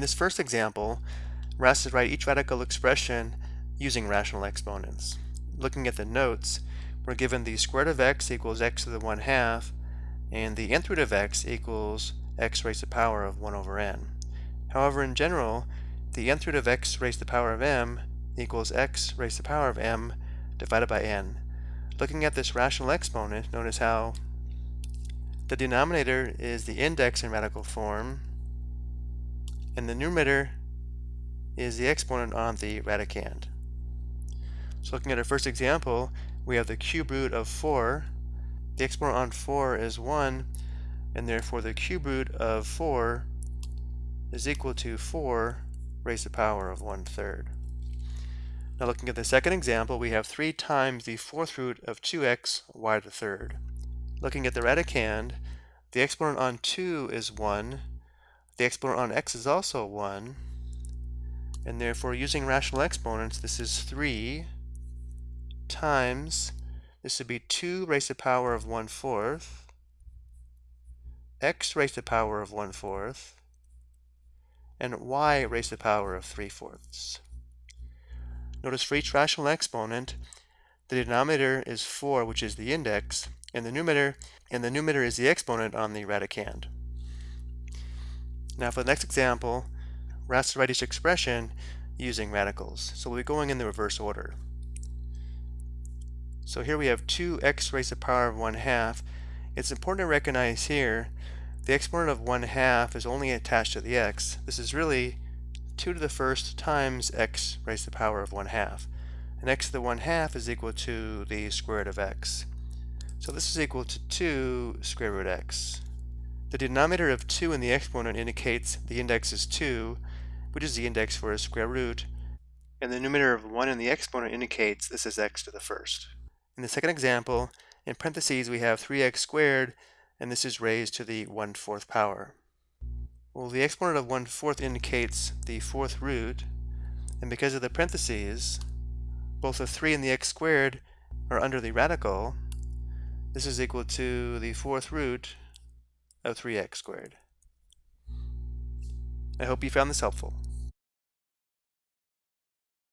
In this first example, we're asked to write each radical expression using rational exponents. Looking at the notes, we're given the square root of x equals x to the 1 half, and the nth root of x equals x raised to the power of 1 over n. However, in general, the nth root of x raised to the power of m equals x raised to the power of m divided by n. Looking at this rational exponent, notice how the denominator is the index in radical form, and the numerator is the exponent on the radicand. So looking at our first example, we have the cube root of 4. The exponent on 4 is 1, and therefore the cube root of 4 is equal to 4 raised to the power of 1 third. Now looking at the second example, we have 3 times the fourth root of 2x y to the third. Looking at the radicand, the exponent on 2 is 1, the exponent on x is also 1, and therefore using rational exponents, this is 3 times, this would be 2 raised to the power of 1 fourth, x raised to the power of 1 fourth, and y raised to the power of 3 fourths. Notice for each rational exponent, the denominator is 4, which is the index, and the numerator, and the numerator is the exponent on the radicand. Now for the next example, we're asked to write each expression using radicals. So we'll be going in the reverse order. So here we have 2x raised to the power of 1 half. It's important to recognize here the exponent of 1 half is only attached to the x. This is really 2 to the first times x raised to the power of 1 half. And x to the 1 half is equal to the square root of x. So this is equal to 2 square root x. The denominator of 2 in the exponent indicates the index is 2, which is the index for a square root, and the numerator of 1 in the exponent indicates this is x to the first. In the second example, in parentheses we have 3x squared, and this is raised to the 1 fourth power. Well, the exponent of 1 fourth indicates the fourth root, and because of the parentheses, both the 3 and the x squared are under the radical, this is equal to the fourth root of 3x squared. I hope you found this helpful.